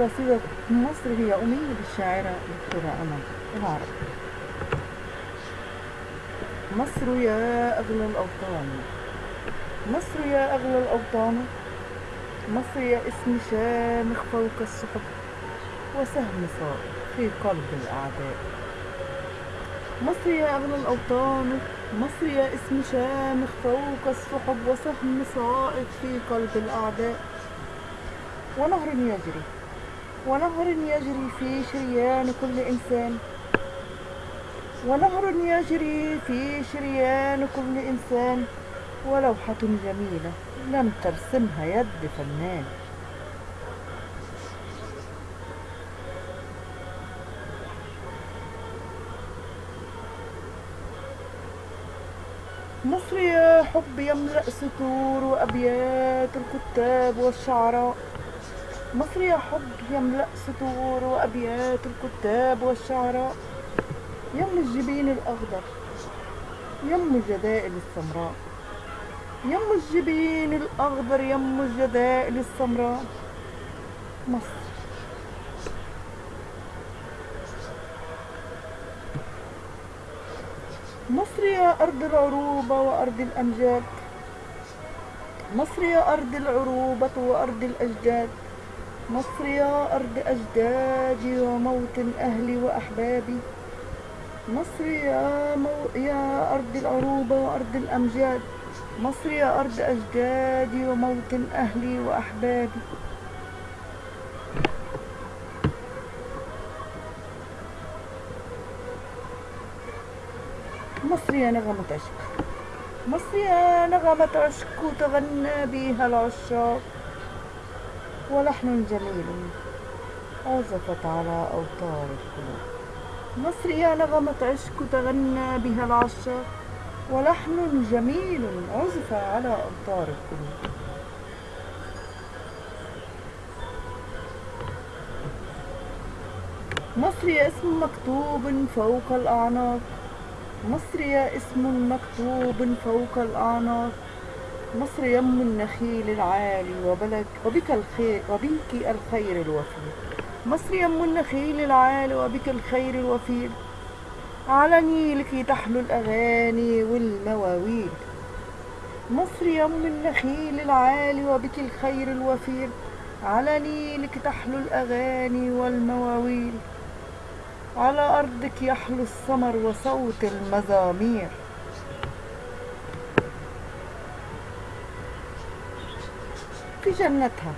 قصيدة مصر هي أمية للشاعرة دكتورة أمل العرب مصر يا أغلى الأوطان مصر يا أغلى الأوطان مصر يا اسم شامخ فوق السحب وسهم صائب في قلب الأعداء. مصر يا أغلى الأوطان مصر يا اسم شامخ فوق السحب وسهم صائب في قلب الأعداء. ونهر يجري ونهر يجري في شريان كل إنسان. ونهر يجري في شريان كل إنسان. ولوحة جميلة لم ترسمها يد فنان. مصر يا حب يملأ سطور وأبيات الكتاب والشعراء مصر يا حب يملأ سطور وأبيات الكتاب والشعراء يم الجبين الأخضر يم الجدائل السمراء. يم الجبين الأخضر يم الجدائل السمراء. مصر مصر يا أرض العروبة وأرض الأمجاد. مصر يا أرض العروبة وأرض الأجداد. مصر يا أرض أجدادي وموطن أهلي وأحبابي. مصر يا, مو... يا أرض العروبة وأرض الأمجاد. مصر يا أرض أجدادي وموطن أهلي وأحبابي. مصر يا نغمة عشق. مصر يا نغمة عشق تغنى بها العشاق. ولحن جميل عزفت على أوتار القلوب مصر يا نغمة عشق تغنى بها العشاق. ولحن جميل عزف على أوتار القلوب مصر يا اسم مكتوب فوق الأعناق. مصر يا اسم مكتوب فوق الأعناق. مصر يم النخيل العالي وبلد وبك الخير وبك الخير الوفير مصر يم النخيل العالي وبك الخير الوفير على نيلك تحلو الأغاني والمواويل. مصر يم النخيل العالي وبك الخير الوفير على نيلك تحلو الأغاني والمواويل. على أرضك يحلو السمر وصوت المزامير. في جنتها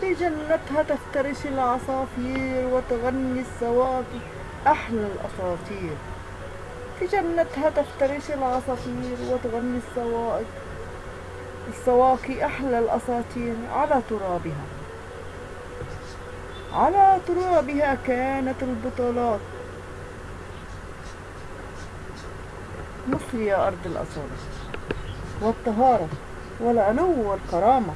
في جنتها تفترش العصافير وتغني السواقي أحلى الأساطير. في جنتها تفترش العصافير وتغني السواقي السواقي أحلى الأساطير على ترابها. على ترابها كانت البطولات. مصر يا أرض الأصالة والطهارة والعلو والكرامة.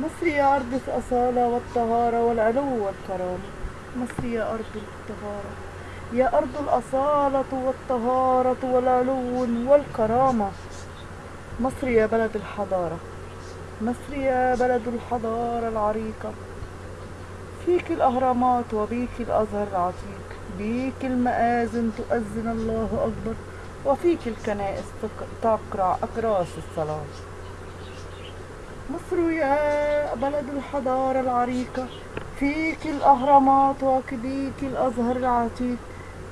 مصر يا أرض الأصالة والطهارة والعلو والكرامة. مصر يا أرض الطهارة يا أرض الأصالة والطهارة والعلو والكرامة. مصر يا بلد الحضارة مصر يا بلد الحضارة العريقة. فيك الأهرامات وبيك الأزهر العتيق بيك المآذن تؤذن الله أكبر وفيك الكنائس تقرع أكراس الصلاة. مصر يا بلد الحضارة العريقة فيك الأهرامات وبيك الأزهر العتيق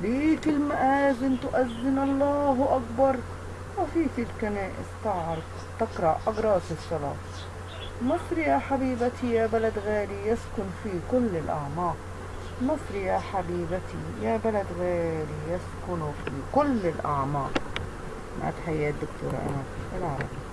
بيك المآذن تؤذن الله أكبر وفيك الكنائس تقرع أجراس الصلاة. مصر يا حبيبتي يا بلد غالي يسكن في كل الأعماق. مصر يا حبيبتي يا بلد غالي يسكن في كل الأعماق. مع تحيات دكتورة أمل. العربي.